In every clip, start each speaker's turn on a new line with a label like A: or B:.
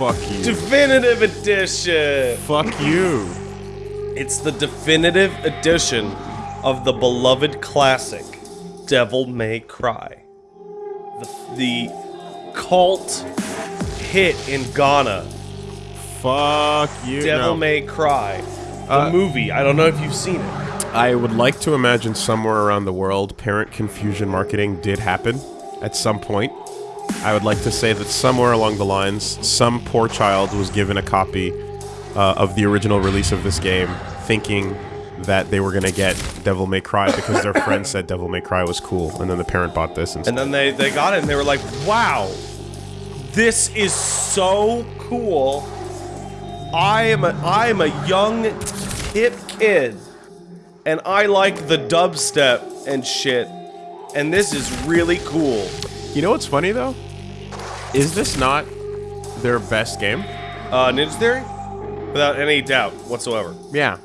A: Fuck you.
B: Definitive edition.
A: Fuck you.
B: It's the definitive edition of the beloved classic, Devil May Cry. The, the cult hit in Ghana,
A: Fuck you.
B: Devil
A: No.
B: May Cry. The
A: Uh,
B: movie. I don't know if you've seen it.
A: I would like to imagine somewhere around the world, parent confusion marketing did happen at some point. I would like to say that somewhere along the lines, some poor child was given a copy uh, of the original release of this game, thinking that they were going to get Devil May Cry because their friend said Devil May Cry was cool, and then the parent bought this and
B: And then they, they got it and they were like, wow, this is so cool. I am a, I am a young, hip kid, and I like the dubstep and shit, and this is really cool.
A: You know what's funny though? Is this not their best game?
B: Uh, Ninja Theory? Without any doubt whatsoever.
A: Yeah.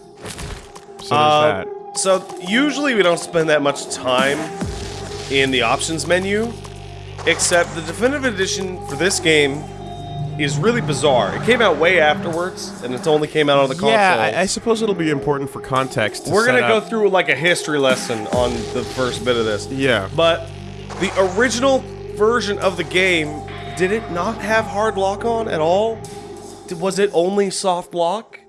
A: So
B: Uh,
A: that.
B: So usually we don't spend that much time in the options menu, except the definitive edition for this game is really bizarre. It came out way afterwards, and it only came out on the console.
A: Yeah, I, I suppose it'll be important for context.
B: We're gonna go through like a history lesson on the first bit of this.
A: Yeah.
B: But the original version of the game, did it not have hard lock on at all? Was it only soft lock?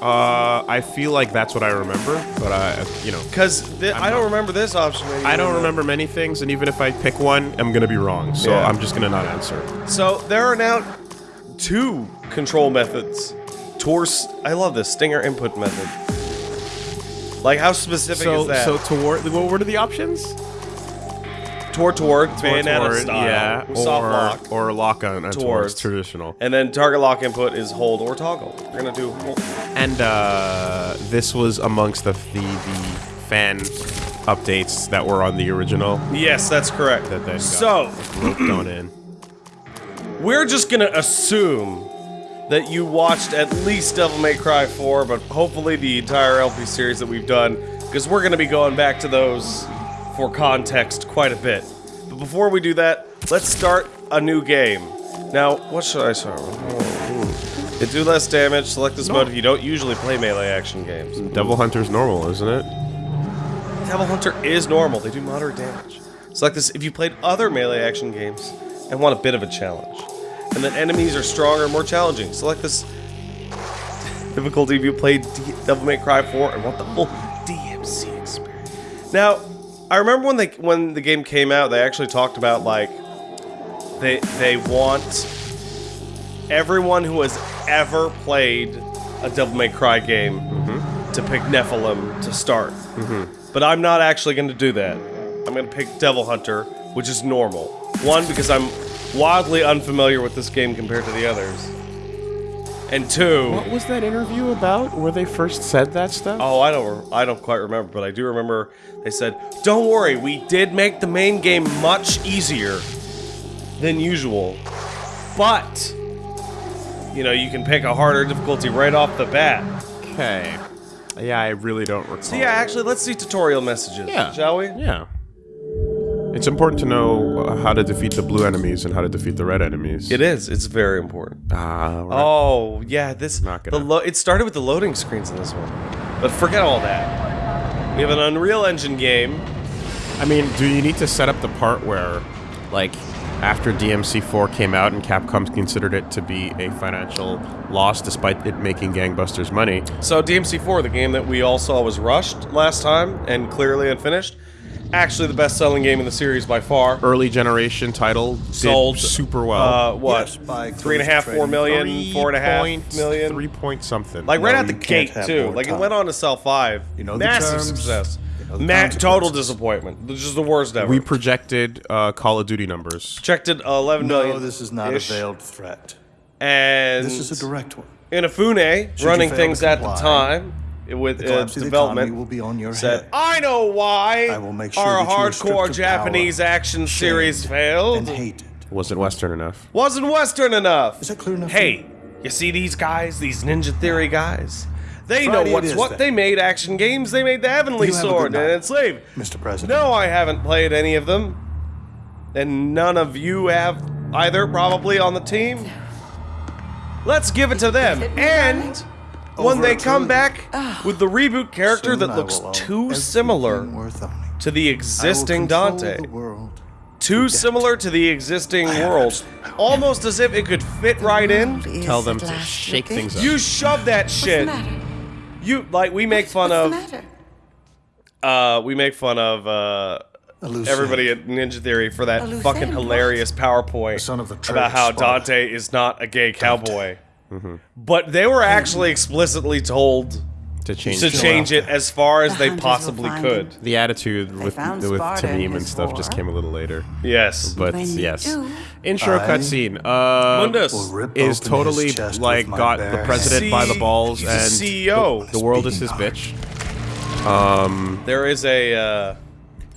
A: Uh, I feel like that's what I remember, but I, you know,
B: Because I don't remember this option. menu
A: I don't remember many things, and even if I pick one, I'm gonna be wrong. So
B: Yeah.
A: I'm just gonna not answer.
B: So there are now two control methods. Towards I love this stinger input method. Like how specific
A: So,
B: is that?
A: so toward what were the options?
B: Toward Toward, bayonetta
A: toward,
B: style,
A: yeah,
B: soft
A: or
B: lock,
A: or lock on uh, towards traditional.
B: and then target lock input is hold or toggle. We're gonna do hold.
A: And uh, this was amongst the the, the fan updates that were on the original
B: Yes, that's correct.
A: that got
B: so
A: on in.
B: we're just gonna assume that you watched at least Devil May Cry 4, but hopefully the entire LP series that we've done, because we're gonna be going back to those for context quite a bit. But before we do that, let's start a new game. Now, what should I start with? Oh, hmm. It do less damage. Select this mode if you don't usually play melee action games.
A: Devil Hunter's normal, isn't it?
B: Devil Hunter is normal. They do moderate damage. Select this if you played other melee action games and want a bit of a challenge. And then enemies are stronger and more challenging. Select this difficulty if you played D- Devil May Cry 4 and want the full DMC experience. Now, I remember when they when the game came out, they actually talked about like they they want everyone who has ever played a Devil May Cry game mm-hmm. to pick Nephilim to start. Mm-hmm. But I'm not actually going to do that. I'm going to pick Devil Hunter, which is normal. One, because I'm wildly unfamiliar with this game compared to the others. And two,
A: What was that interview about where they first said that stuff?
B: oh, I don't, I don't quite remember, but I do remember they said, "Don't worry, we did make the main game much easier than usual, but you know, you can pick a harder difficulty right off the bat."
A: Okay. Yeah, I really don't recall.
B: So yeah, actually, let's see tutorial messages,
A: Yeah.
B: shall we?
A: Yeah. It's important to know how to defeat the blue enemies and how to defeat the red enemies.
B: It is. It's very important.
A: Ah, right.
B: Oh yeah, this
A: Not gonna-
B: lo- it started with the loading screens in this one, but forget all that. We have an Unreal Engine game.
A: I mean, do you need to set up the part where, like, after DMC4 came out and Capcom considered it to be a financial loss despite it making gangbusters money?
B: So DMC4, the game that we all saw was rushed last time and clearly unfinished, actually the best-selling game in the series by far.
A: Early generation title did
B: Sold
A: super well.
B: Uh, what?
C: Yes, by
B: three and a half, four million,
A: Three
B: four and a half
A: point-
B: million.
A: Three point something.
B: Like right
C: No,
B: out the gate too.
C: more
B: Like it went on to sell five.
C: You know the
B: massive
C: terms,
B: success.
C: you know
B: Ma- total disappointment. This is the worst ever.
A: we projected uh, Call of Duty numbers.
B: checked it 11 million.
C: No, this is not
B: ish,
C: a veiled threat.
B: And
C: This is a direct one.
B: Inafune,
C: Should
B: running things at the time with
C: The
B: uh,
C: collapse of the economy
B: development,
C: will be on your
B: said,
C: head.
B: "I know why
C: I will make sure
B: our
C: that you are
B: hardcore Japanese
C: power,
B: action series failed.
C: and hated.
A: Wasn't Western enough.
B: Wasn't Western enough.
C: Is that clear enough?
B: Hey, you see these guys, these Ninja Theory guys? They know
C: Friday it
B: what's
C: is
B: what.
C: then.
B: They made action games. They made the Heavenly
C: You have
B: Sword and
C: night.
B: Enslaved.
C: Mr. President.
B: No, I haven't played any of them. And none of you have either, probably, on the team. Let's give it to them. And when they come back with the reboot character
C: Soon
B: that looks too similar
C: worth
B: to the existing Dante.
C: the world.
B: Too similar to the existing world. Almost as if it could fit right in.
A: Tell them to shake things up.
B: You shove that
D: What's the
B: shit.
D: matter?
B: You like we make fun
D: What's
B: of
D: the matter?
B: uh we make fun of uh
C: Elusive.
B: everybody at Ninja Theory for that
D: Elusive,
B: fucking hilarious PowerPoint
C: son of the
B: about how
C: traitor,
B: Dante is not a gay cowboy. But they were actually explicitly told
A: to change
B: to
A: it.
B: change it as far as
D: The
B: they possibly could.
D: him.
A: The attitude with
D: found
A: with Tameem and
D: his
A: stuff just came a little later.
B: Yes.
A: But yes,
D: do,
A: intro
C: I
A: cutscene. Uh,
B: Mundus
A: is totally like got
C: bare
A: the president
B: See,
A: by the balls
B: he's a
A: and
B: CEO.
A: The, the world is his
C: Speaking
A: bitch.
B: There is a uh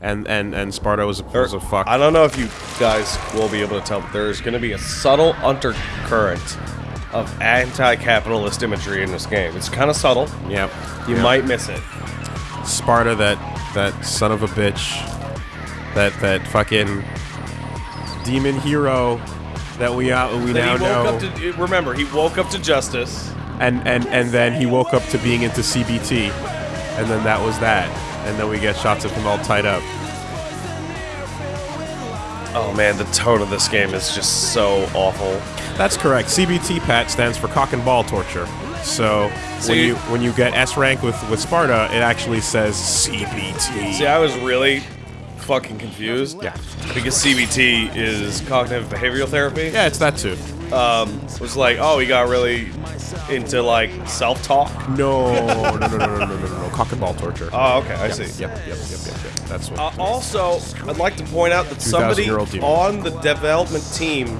A: And and and Sparta was a,
B: there-
A: was a fuck.
B: I don't know if you guys will be able to tell, but there's going to be a subtle undercurrent of anti-capitalist imagery in this game. It's kind of subtle.
A: Yep.
B: You
A: Yep.
B: might miss it.
A: Sparta, that that son of a bitch, that that fucking demon hero that we out we
B: Then
A: now know,
B: to eh, remember he woke up to justice.
A: and and and then he woke up to being into CBT, and then that was that, and then we get shots of him all tied up.
B: Oh man, the tone of this game is just so awful.
A: That's correct. CBT Pat stands for cock and ball torture. So,
B: so
A: when
B: you,
A: when you get S rank with with Sparta, it actually says CBT.
B: See, I was really fucking confused.
A: Yeah.
B: Because CBT is cognitive behavioral therapy.
A: Yeah, it's that too.
B: Um, was like, oh, he got really into like self
A: talk. No, no, no, no, no, no, no. Cock and ball torture.
B: Oh, okay, I
A: Yep,
B: see.
A: Yep, yep, yep, yep, yep. That's what.
B: Uh, also, I'd like to point out that somebody on the development team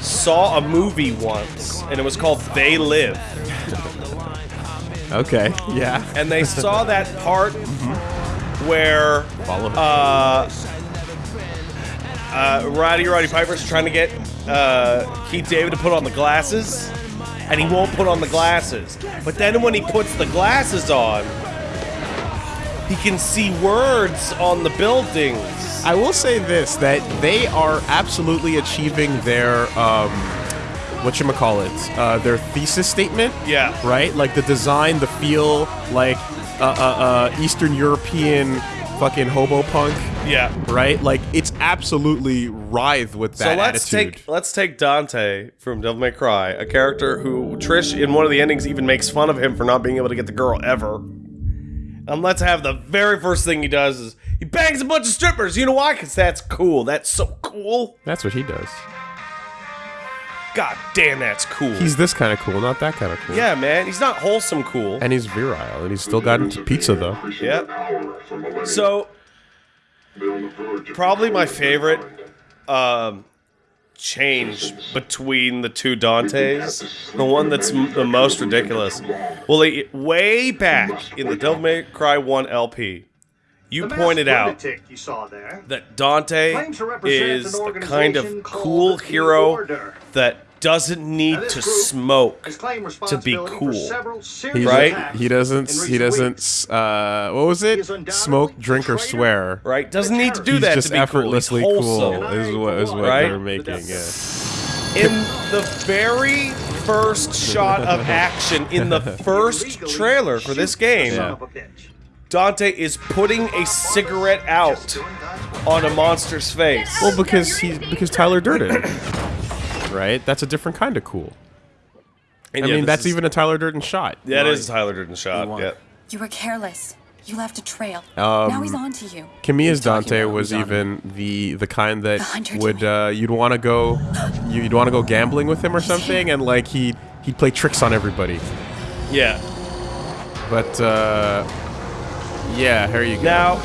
B: saw a movie once, and it was called They Live.
A: okay. Yeah.
B: And they saw that part where
A: Follow.
B: uh, uh, Roddy Roddy Piper's trying to get uh, Keith David to put on the glasses, and he won't put on the glasses. But then when he puts the glasses on, he can see words on the buildings.
A: I will say this: that they are absolutely achieving their um, what you call it, uh, their thesis statement.
B: Yeah.
A: Right. Like the design, the feel, like uh, uh, uh, Eastern European fucking hobo punk.
B: Yeah.
A: Right. Like it's absolutely writhe with that
B: So let's
A: attitude.
B: take let's take Dante from Devil May Cry, a character who Trish in one of the endings even makes fun of him for not being able to get the girl ever. And let's have the very first thing he does is he bangs a bunch of strippers. You know why? Because that's cool. That's so cool.
A: That's what he does.
B: God damn, that's cool.
A: He's this kind of cool, not that kind of cool.
B: yeah, man. He's not wholesome cool.
A: And he's virile, and he's still got into pizza though.
B: Yep. So, probably my favorite um, change between the two Dantes, the one that's m- the most ridiculous. Well, way back in the Devil May Cry 1 LP, you pointed out
E: you saw there.
B: that Dante
E: Claims to represent
B: is the kind of cool
E: the
B: hero that doesn't need to
E: group
B: smoke to be cool.
E: For
A: He,
B: Right?
A: He doesn't. He doesn't. Uh, what was it?
E: He is undoubtedly
A: Smoke, drink, or swear.
B: Right? Doesn't need to do
A: He's
B: that
A: just
B: to be cool. He's
A: effortlessly cool.
B: wholesome.
A: Is what is what
B: Right?
A: they're making. Yeah.
B: in the very first shot of action in the first trailer for this game,
A: Yeah.
B: Dante is putting a cigarette out on a monster's face.
A: Well, because he because Tyler Durden. right. That's a different kind of cool.
B: And
A: I
B: yeah,
A: mean, that's even a Tyler Durden shot.
B: that is a Tyler Durden shot.
C: won.
B: Yeah.
D: You were careless. You left a trail.
A: Um,
D: now he's on to you.
A: Kamiya's
C: talking
A: Dante was
C: Who's
A: even the the kind that
D: The
A: would uh, you'd want to go you'd want to go gambling with him or something, and like he he'd play tricks on everybody.
B: Yeah.
A: But uh, yeah, here you go.
B: Now,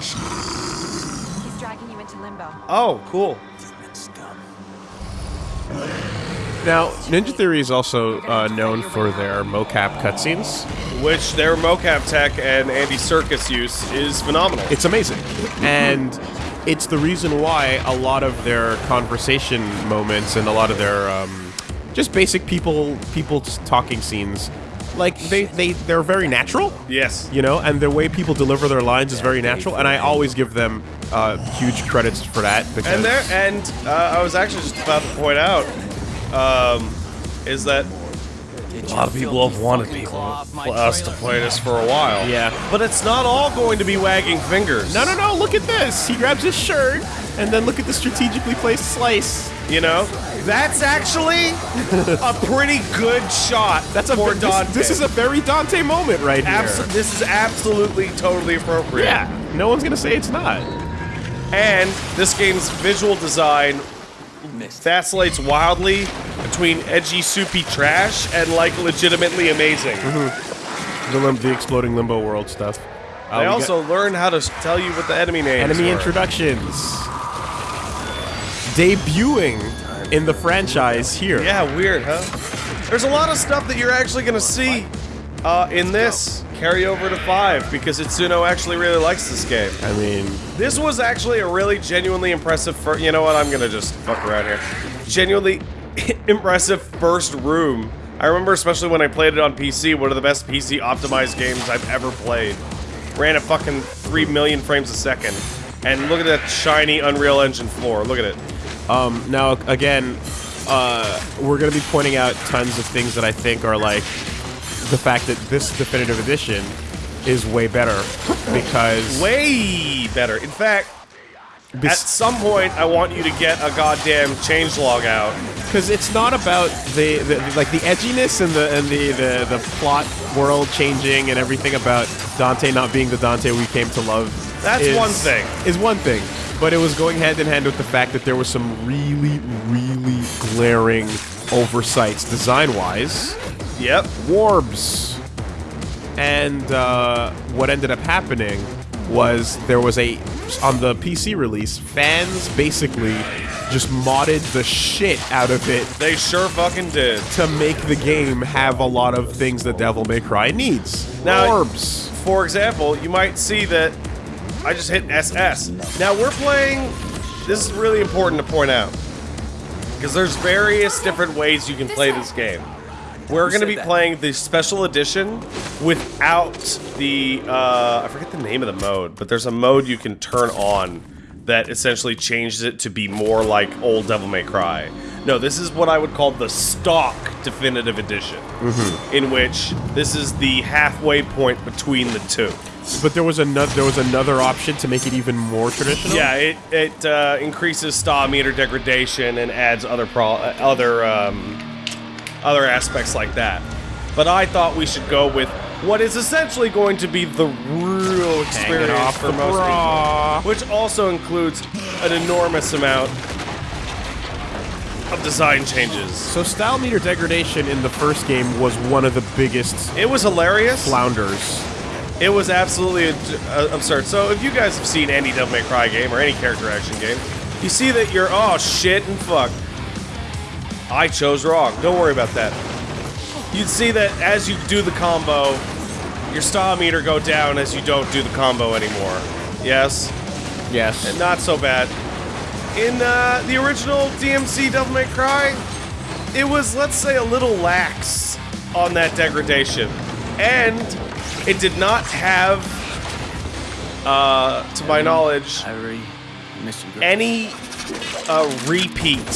D: He's dragging you into limbo.
B: oh, cool.
A: Now, Ninja Theory is also uh, known for their mocap cutscenes.
B: Which their mocap tech and Andy Serkis use is phenomenal.
A: It's amazing, and it's the reason why a lot of their conversation moments and a lot of their um, just basic people people talking scenes, like they they they're very natural.
B: yes.
A: you know, and the way people deliver their lines is very natural, and I always give them uh, huge credits for that because
B: And there, and uh, I was actually just about to point out um, is that a lot of people have wanted people us to play this for a while.
A: Yeah.
B: But it's not all going to be wagging fingers.
A: No, no, no! Look at this. He grabs his shirt, and then look at the strategically placed slice.
B: You know, that's actually a pretty good shot.
A: That's a
B: for
A: this, this is a very Dante moment right here.
B: Abso- this is absolutely totally appropriate.
A: yeah, no one's gonna say it's not.
B: And this game's visual design vacillates wildly between edgy, soupy trash and like legitimately amazing.
A: The, lim- the exploding limbo world stuff. Uh,
B: They
A: we
B: also learn how to tell you what the enemy names
A: got enemy
B: are.
A: introductions debuting in the franchise here.
B: Yeah, weird, huh? There's a lot of stuff that you're actually gonna see uh, in this carry over to five because Itsuno actually really likes this game.
A: I mean,
B: This was actually a really genuinely impressive. Fir- you know what? I'm gonna just fuck around here. Genuinely impressive first room. I remember, especially when I played it on PC, one of the best PC optimized games I've ever played. Ran at fucking three million frames a second, and look at that shiny Unreal Engine floor. Look at it.
A: um, now again, uh, we're gonna be pointing out tons of things that I think are like the fact that this definitive edition is way better because
B: Way better. In fact, at some point, I want you to get a goddamn changelog out.
A: because it's not about the, the like the edginess and the and the, the the plot world changing and everything about Dante not being the Dante we came to love.
B: That's
A: is-
B: one thing.
A: Is one thing, but it was going hand in hand with the fact that there was some really really glaring oversights design wise.
B: Yep.
A: Warbs. And uh, what ended up happening was there was a on the PC release, fans basically just modded the shit out of it
B: They sure fucking did.
A: to make the game have a lot of things that Devil May Cry needs.
B: Now-
A: Orbs.
B: For example, you might see that I just hit SS. Now we're playing. This is really important to point out because there's various different ways you can play this game. We're going to be playing the special edition without the uh, I forget the name of the mode, but there's a mode you can turn on that essentially changes it to be more like old Devil May Cry. No, this is what I would call the stock definitive edition, in which this is the halfway point between the two.
A: But there was another there was another option to make it even more traditional.
B: Yeah, it it uh, increases star meter degradation and adds other pro other um, other aspects like that. But I thought we should go with what is essentially going to be the real experience for
A: the
B: most
A: bra.
B: people, which also includes an enormous amount of design changes.
A: So style meter degradation in the first game was one of the biggest
B: It was hilarious.
A: flounders.
B: It was absolutely absurd. So if you guys have seen any Devil May Cry game or any character action game, you see that you're oh shit and fuck. I chose wrong. Don't worry about that. You'd see that as you do the combo, your style meter go down as you don't do the combo anymore. Yes,
A: Yes.
B: And not so bad. In uh, the original DMC Devil May Cry, it was let's say a little lax on that degradation, and it did not have, uh, to my knowledge,
C: I really miss you.
B: any uh, repeat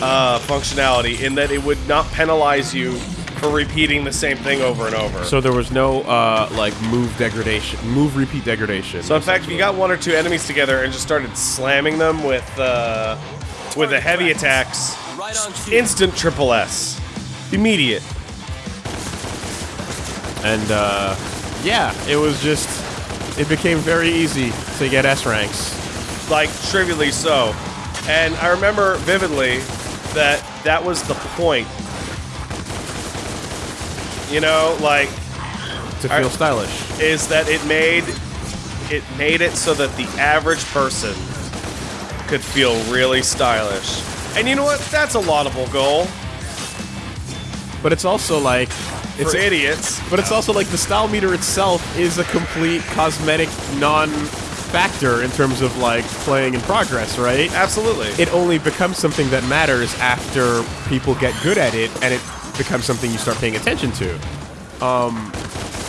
B: uh, functionality in that it would not penalize you for repeating the same thing over and over.
A: So there was no uh, like move degradation, move repeat degradation.
B: So in fact, if you got one or two enemies together and just started slamming them with uh, with the heavy attacks,
C: Right
B: instant triple S, immediate.
A: and uh, yeah, it was just it became very easy to get S ranks.
B: like trivially so. And I remember vividly that that was the point. You know, like
A: to feel stylish.
B: is that it made it made it so that the average person could feel really stylish. And you know what? That's a laudable goal
A: But it's also like it's
B: for idiots.
A: but it's also like the style meter itself is a complete cosmetic non-factor in terms of like playing in progress, right?
B: Absolutely.
A: It only becomes something that matters after people get good at it, and it becomes something you start paying attention to.
B: Um,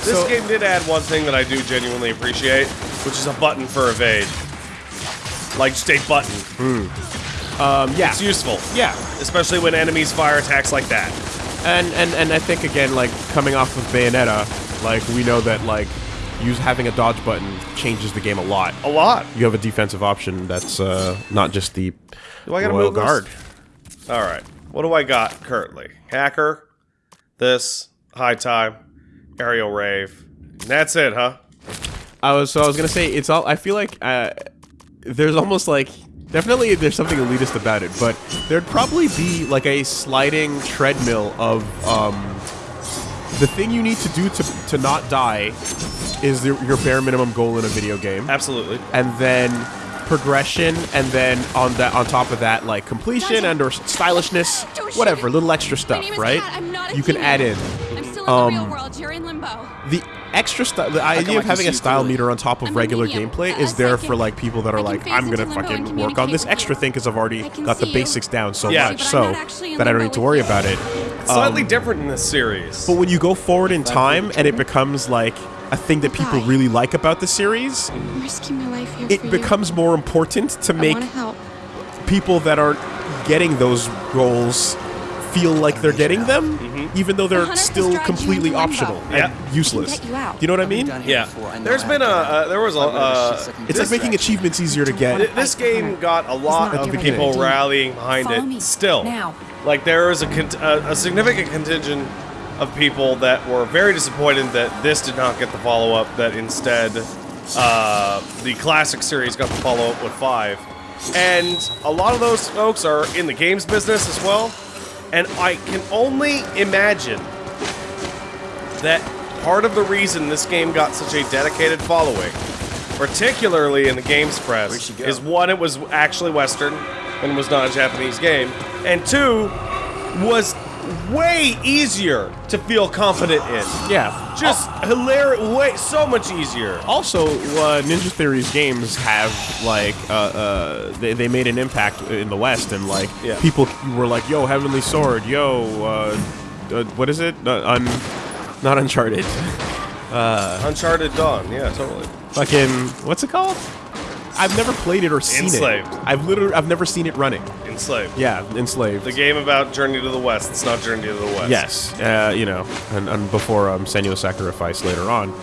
B: this
A: So-
B: game did add one thing that I do genuinely appreciate, which is a button for evade. Like just a button.
A: Um, yeah,
B: It's useful,
A: yeah,
B: especially when enemies fire attacks like that.
A: and and and I think again, like coming off of Bayonetta, like we know that like use having a dodge button changes the game a lot.
B: A lot.
A: You have a defensive option that's uh, not just the
B: Do I gotta
A: royal
B: move this?
A: guard.
B: All right. What do I got currently? Hacker, this, high time, aerial rave. And that's it, huh?
A: I was so I was gonna say it's all. I feel like uh, there's almost like definitely there's something elitist about it, but there'd probably be like a sliding treadmill of um, the thing you need to do to to not die is the, your bare minimum goal in a video game,
B: Absolutely.
A: and then progression, and then on that on top of that like completion and or stylishness, whatever, little extra stuff, right?
D: Kat. I'm not a
A: You can add in
D: I'm still in
A: Um,
D: the real world. You're limbo.
A: the extra style the idea
C: I
A: of having a style
C: clearly.
A: meter on top of
D: I'm
A: regular
D: medium,
A: gameplay is there for like people that are like i'm gonna
D: into limbo and
A: fucking work on this extra
D: you.
A: thing because i've already got the
D: see you.
A: basics down so
B: Yeah.
A: much so
D: not actually in
A: that i don't need to worry
D: you.
A: about it
B: Slightly
A: Um,
B: different in this series.
A: but when you go forward in time and it becomes like a thing that people really like about the series
D: I'm risking my life here
A: it
D: for you.
A: becomes more important to make
D: help.
A: people that aren't getting those goals feel like they're getting them even though they're
D: hunter has
A: still completely
D: into limbo.
A: optional
B: Yeah.
A: and useless
D: get you
A: you know what i mean
B: yeah.
C: before. I know
B: There's
C: how
B: been
C: to
B: a uh, there was a
C: I've
B: uh,
C: shit that
A: it's like making achievements easier to get
B: This game got a lot of people rallying behind
D: Follow
B: it. Still,
D: Now.
B: Like there is a, a a significant contingent of people that were very disappointed that this did not get the follow up. That instead, uh, the classic series got the follow up with five, and a lot of those folks are in the games business as well. And I can only imagine that part of the reason this game got such a dedicated following, particularly in the games press, is one, it was actually Western and was not a Japanese game, and two, was way easier to feel confident in.
A: yeah
B: Just hilarious, way so much easier.
A: Also, uh, Ninja Theory's games have like uh, uh, they, they made an impact in the West, and like
B: Yeah.
A: people were like, "Yo, Heavenly Sword, yo, uh, uh, what is it? Uh, un, not Uncharted,
B: Uncharted Dawn, yeah, totally.
A: fucking what's it called? I've never played it or seen
B: Enslaved.
A: it. I've literally I've never seen it running.
B: Enslaved.
A: Yeah, enslaved.
B: The game about Journey to the West. It's not Journey to the West.
A: Yes, uh, you know, and, and before um, Senua's Sacrifice later on.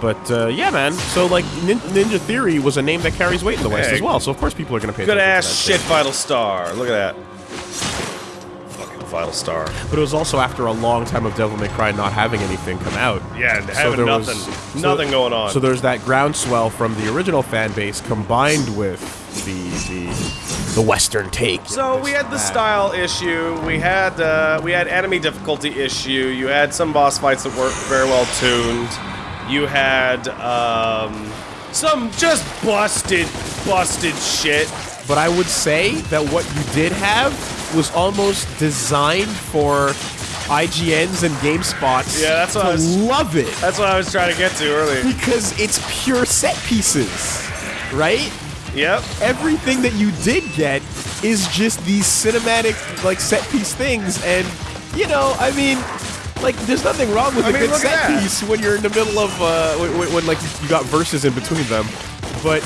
A: But uh, yeah, man. So like, Nin- Ninja Theory was a name that carries weight in the West
B: Hey.
A: as well. So of course people are gonna pay.
B: Good
A: attention to
B: ass shit, Vital Star. Look at that. Fucking Vital Star.
A: But it was also after a long time of Devil May Cry not having anything come out.
B: Yeah, and having
A: there
B: nothing,
A: so-
B: nothing going on.
A: So there's that groundswell from the original fan base combined with the the the Western take.
B: So we had the style issue. We had uh, we had enemy difficulty issue. You had some boss fights that weren't very well tuned. You had um, some just busted, busted shit.
A: But I would say that what you did have was almost designed for IGNs and GameSpots
B: Yeah, that's what
A: to
B: I was-
A: love it
B: That's what I was trying to get to earlier.
A: because it's pure set pieces, right?
B: Yep.
A: everything that you did get is just these cinematic like set piece things and you know i mean like there's nothing wrong with
B: I
A: a
B: mean,
A: good set piece when you're in the middle of uh when, when, when, like you got verses in between them but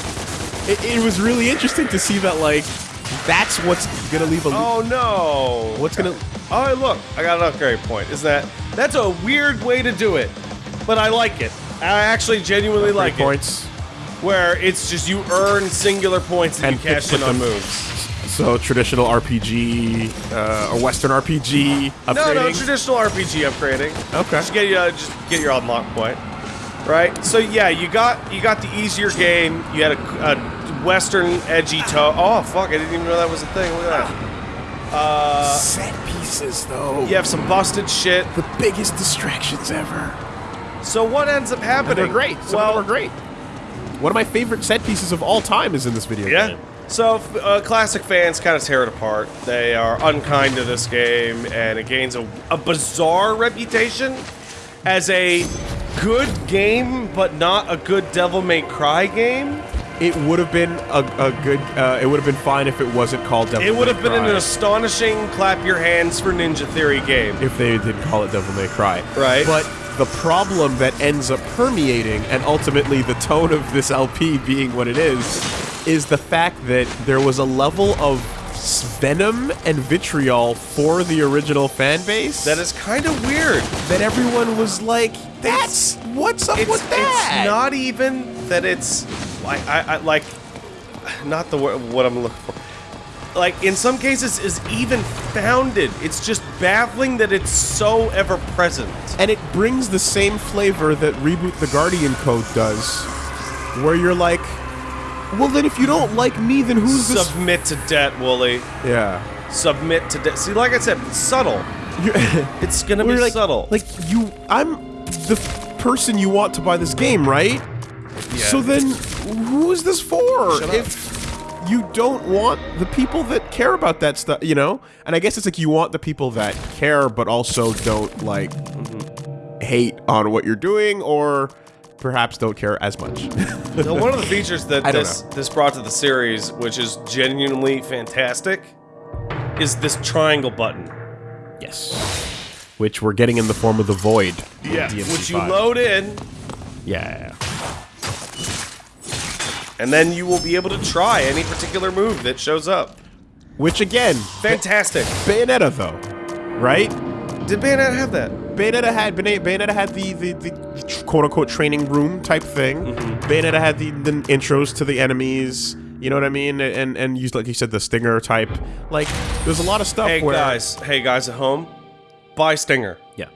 A: it, it was really interesting to see that like that's what's gonna leave a
B: Oh no.
A: what's gonna
B: Oh look, I got an upgrade point. Is that that's a weird way to do it, but I like it. I actually genuinely like
A: Three points
B: it. Where it's just you earn singular points and,
A: And
B: you cash in on moves.
A: so traditional rpg uh, or western rpg upgrading
B: No, no, traditional RPG upgrading.
A: Okay.
B: Just get you, uh, just get your unlock point, right? So yeah, you got you got the easier game. You had a, a Western edgy toe. Oh fuck! I didn't even know that was a thing. Look at that. Uh,
A: set pieces though
B: you have some busted shit.
A: the biggest distractions ever
B: So what ends up happening?
A: They're great. Some
B: well,
A: of them are great. One of my favorite set pieces of all time is in this video
B: Yeah.
A: game.
B: So uh, classic fans kind of tear it apart. They are unkind to this game, and it gains a, a bizarre reputation as a good game, but not a good Devil May Cry game.
A: It would have been a, a good. Uh, it would have been fine if it wasn't called Devil
B: It would have been
A: Cry.
B: an astonishing clap your hands for Ninja Theory game.
A: if they did call it Devil May Cry.
B: Right.
A: But the problem that ends up permeating, and ultimately the tone of this LP being what it is, is the fact that there was a level of venom and vitriol for the original fan base.
B: That is kind of weird.
A: that everyone was like, "That's what's up with that."
B: it's not even that it's like I, I like not the word what I'm looking for. Like in some cases is even founded. It's just baffling that it's so ever present.
A: and it brings the same flavor that Reboot the Guardian Code does, where you're like, "Well, then if you don't like me, then who's this?"
B: Submit to debt, Wooly.
A: yeah.
B: Submit to debt. See, like I said, it's subtle. It's gonna be
A: like,
B: subtle.
A: Like you, I'm the person you want to buy this game, right? So then, who is this for?
B: Shut up.
A: if you don't want the people that care about that stuff, you know? And I guess it's like you want the people that care, but also don't like hate on what you're doing, or perhaps don't care as much.
B: Now, one of the features that
A: I
B: this this brought to the series, which is genuinely fantastic, is this triangle button.
A: yes. Which we're getting in the form of the void. in
B: Which you load in,
A: Yeah.
B: And then you will be able to try any particular move that shows up.
A: Which again,
B: Fantastic.
A: Bayonetta though, right?
B: Did Bayonetta have that?
A: Bayonetta had Bayonetta Bayonetta had the, the, the quote unquote training room type thing.
B: Mm-hmm.
A: Bayonetta had the, the intros to the enemies. You know what I mean? And and used like you said the stinger type. Like there's a lot of stuff
B: Hey
A: where
B: guys, hey guys at home, buy Stinger.
A: yeah,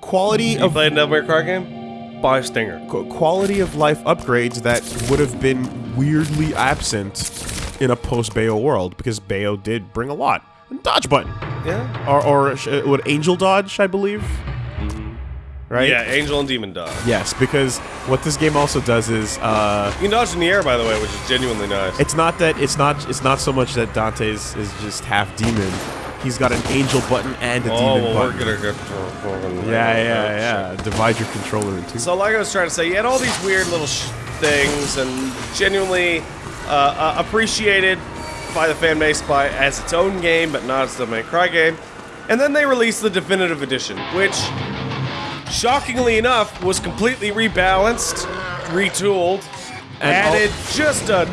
A: quality
B: You
A: of
B: played a Devil May Cry game? Buy Stinger.
A: quality of life upgrades that would have been weirdly absent in a post Bayo world because Bayo did bring a lot. Dodge button
B: Yeah.
A: or or sh- what angel dodge I believe. Right.
B: Yeah, Angel and Demon Dodge.
A: Yes, because what this game also does is uh,
B: You can dodge in the air, by the way, which is genuinely nice.
A: It's not that it's not it's not so much that Dante's is just half demon. He's got an angel button and a
B: oh,
A: demon
B: well,
A: button.
B: we're gonna get to
A: yeah, yeah, yeah. Divide your controller in two.
B: So, like I was trying to say, you had all these weird little sh- things, and genuinely uh, uh, appreciated by the fan base by as its own game, but not as the main Cry game. And then they released the definitive edition, which, shockingly enough, was completely rebalanced, retooled,
A: And
B: added just a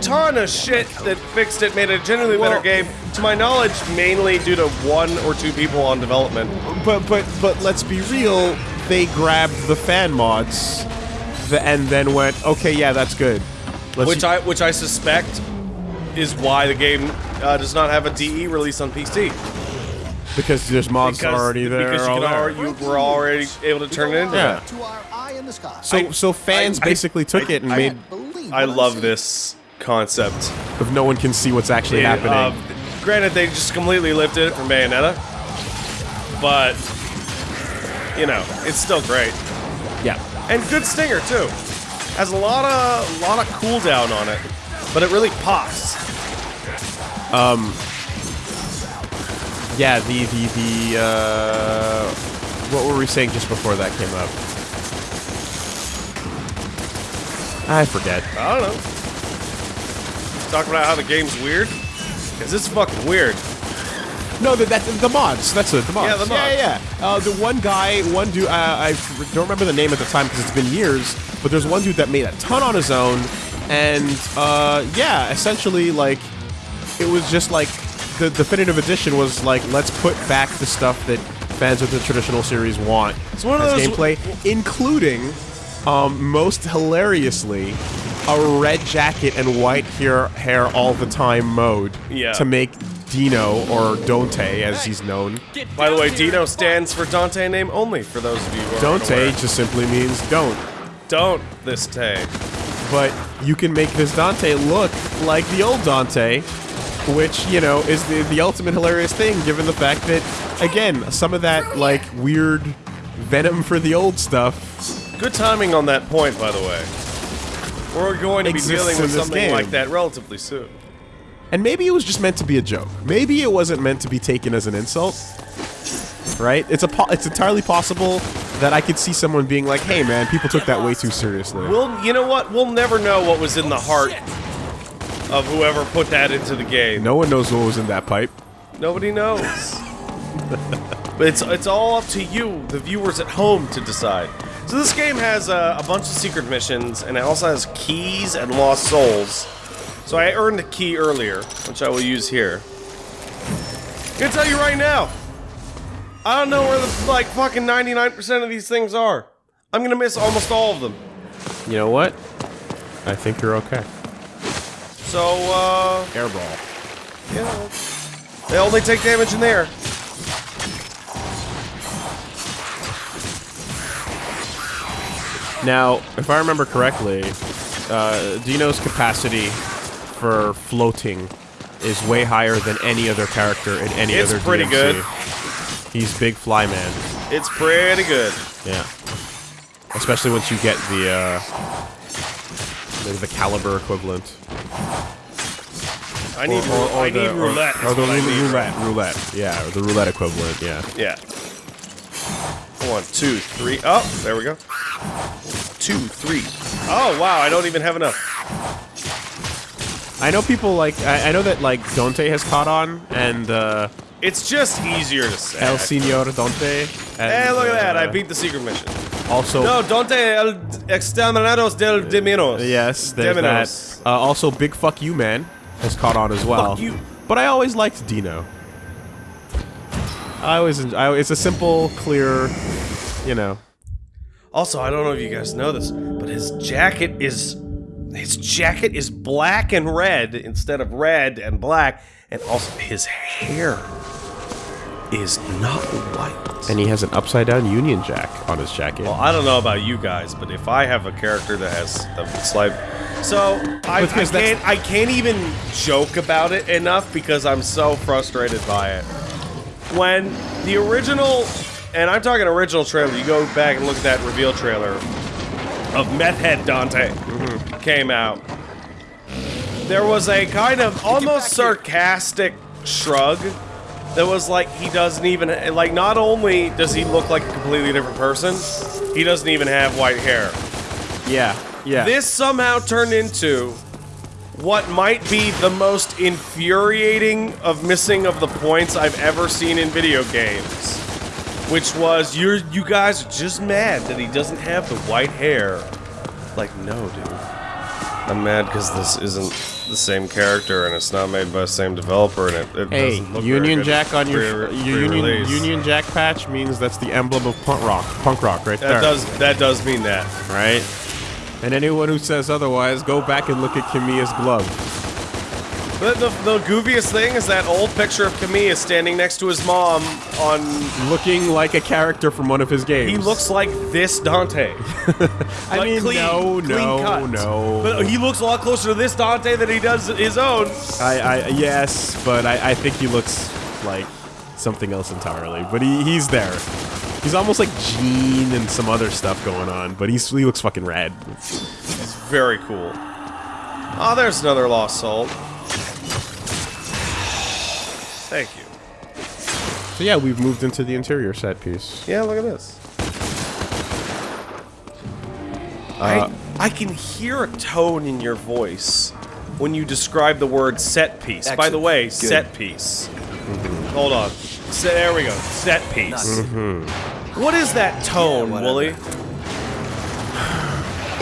B: ton of shit that fixed it, made it a genuinely
A: Well-
B: better game. To my knowledge, mainly due to one or two people on development.
A: but but but let's be real. They grabbed the fan mods, the, and then went, okay, yeah, that's good. Let's
B: which I which I suspect is why the game uh, does not have a DE release on PC.
A: because there's mods
B: Because,
A: already there.
B: because you,
A: all
B: can
A: there.
B: already, you were already able to turn it into
A: Yeah.
B: that.
C: To our eye in.
A: So
B: I-
A: so fans
B: I- I-
A: basically took
B: I-
A: it and
B: I-
A: made
C: Believe
B: I love this concept.
A: if no one can see what's actually
B: Yeah,
A: happening.
B: uh, granted, they just completely lifted it from Bayonetta, but you know, it's still great
A: yeah.
B: and good stinger too. Has a lot of lot of cooldown on it, but it really pops.
A: Um, Yeah, the the the uh, what were we saying just before that came up? I forget.
B: I don't know. Talking about how the game's weird, because it's fucking weird.
A: No, the, that, the mods. That's it. The mods.
B: Yeah, the mods.
A: Yeah, yeah. yeah. Uh, the one guy, one dude. Uh, I don't remember the name at the time because it's been years. But there's one dude that made a ton on his own, and uh, yeah, essentially like it was just like the definitive edition was like let's put back the stuff that fans of the traditional series want
B: It's one of
A: as
B: those-
A: gameplay, including um, most hilariously a red jacket and white hair hair all the time mode
B: Yeah.
A: to make Dino or Dante as he's known.
B: By the way, Dino stands for Dante name only. For those of you who
A: Dante
B: unaware.
A: just simply means don't.
B: don't this tay.
A: But you can make this Dante look like the old Dante, which, you know, is the, the ultimate hilarious thing given the fact that, again, some of that, like, weird venom for the old stuff.
B: Good timing on that point, by the way. We're going to be dealing with something
A: game.
B: like that relatively soon.
A: And maybe it was just meant to be a joke. Maybe it wasn't meant to be taken as an insult. Right? It's a po- it's entirely possible that I could see someone being like, "Hey man, people took that way too seriously."
B: We'll, you know what? We'll never know what was in the oh, heart of whoever put that into the game.
A: No one knows what was in that pipe.
B: Nobody knows. but it's it's all up to you, the viewers at home, to decide. So this game has uh, a bunch of secret missions, and it also has keys and lost souls. So I earned a key earlier, which I will use here. i can tell you right now. I don't know where the like fucking 99% of these things are. I'm gonna miss almost all of them.
A: You know what? I think you're okay.
B: So, uh,
A: Airball.
B: yeah. They only take damage in there.
A: Now, if I remember correctly, uh, Dino's capacity for floating is way higher than any other character in any
B: It's
A: other It's
B: pretty
A: DMC.
B: good.
A: He's big fly man.
B: It's pretty good.
A: Yeah. Especially once you get the uh, the, the caliber equivalent.
B: I need, ru- I
A: the,
B: need roulette.
A: Or, or the
B: I
A: roulette,
B: need.
A: roulette, roulette. Yeah, or the roulette equivalent. Yeah.
B: Yeah. One, two, three. Oh, there we go. Two, three. Oh, wow, I don't even have enough.
A: I know people like I, I know that like Dante has caught on and uh,
B: It's just easier to say.
A: El Senor Dante. And,
B: Hey, look at that. I
A: uh,
B: beat the secret mission.
A: Also,
B: No, Dante el exterminados del Deminos.
A: Yes, there's
B: Deminos.
A: that. Uh, also, Big Fuck You Man has caught on as well.
B: Fuck you.
A: But I always liked Dino. I always, I, it's a simple, clear, you know.
B: Also, I don't know if you guys know this, but his jacket is his jacket is black and red instead of red and black, and also his hair is not white.
A: And he has an upside down Union Jack on his jacket.
B: Well, I don't know about you guys, but if I have a character that has a slight, so I, I can't I can't even joke about it enough because I'm so frustrated by it. When the original, and I'm talking original trailer, you go back and look at that reveal trailer of Meth Head Dante came out. There was a kind of almost sarcastic shrug that was like he doesn't even like not only does he look like a completely different person he doesn't even have white hair.
A: Yeah, yeah.
B: this somehow turned into what might be the most infuriating of missing of the points i've ever seen in video games which was you're you guys are just mad that he doesn't have the white hair like no dude i'm mad because this isn't the same character and it's not made by the same developer and it, it
A: hey,
B: doesn't look very
A: Union
B: good
A: Jack on your,
B: pre-
A: your Union. Union Jack patch means that's the emblem of punk rock, punk rock right
B: That
A: there,
B: does that does mean that.
A: right? And anyone who says otherwise, go back and look at Kamiya's glove.
B: But the, the goofiest thing is that old picture of Kamiya standing next to his mom on.
A: Looking like a character from one of his games.
B: He looks like this Dante.
A: I
B: Like,
A: mean,
B: clean-
A: no,
B: clean
A: no,
B: cut.
A: no.
B: But he looks a lot closer to this Dante than he does his own.
A: I, I yes, but I, I think he looks like something else entirely. But he, he's there. He's almost like Gene and some other stuff going on, but he's, he looks fucking rad.
B: It's very cool. Oh, there's another lost soul. Thank you.
A: So yeah, we've moved into the interior set piece.
B: Yeah, look at this.
A: Uh,
B: I I can hear a tone in your voice when you describe the word set piece. By the way,
C: Good.
B: set piece. Hold on. Se- there we go. Set piece. What is that tone,
C: whatever.
B: Wooly?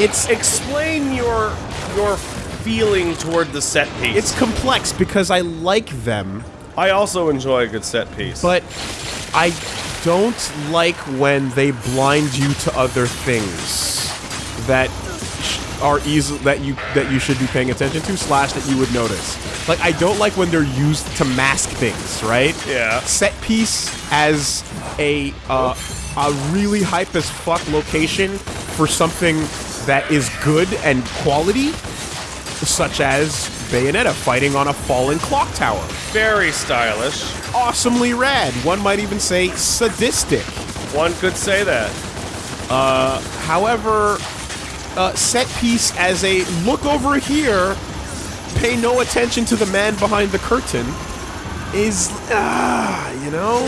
A: It's
B: Explain your your feeling toward the set piece.
A: it's complex because I like them,
B: I also enjoy a good set piece.
A: but I don't like when they blind you to other things that are easy that you that you should be paying attention to slash that you would notice. Like I don't like when they're used to mask things, right?
B: Yeah.
A: Set piece as a uh, a really hype as fuck location for something that is good and quality, such as Bayonetta fighting on a fallen clock tower
B: very stylish.
A: awesomely rad. One might even say sadistic.
B: One could say that.
A: However, uh, set piece as a look over here, pay no attention to the man behind the curtain, is ah, you know,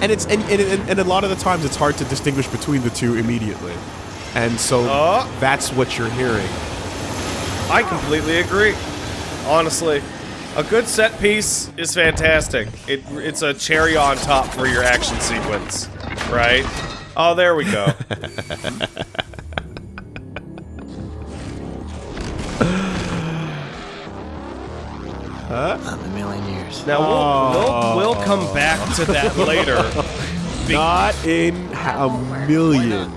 A: and it's and, and, and, and a lot of the times it's hard to distinguish between the two immediately, and so
B: Oh.
A: that's what you're hearing.
B: I completely agree. Honestly, a good set piece is fantastic. It, it's a cherry on top for your action sequence, right? Oh, there we go.
C: Not in a million years.
B: Now we'll, we'll we'll come back to that later.
A: Not in a million.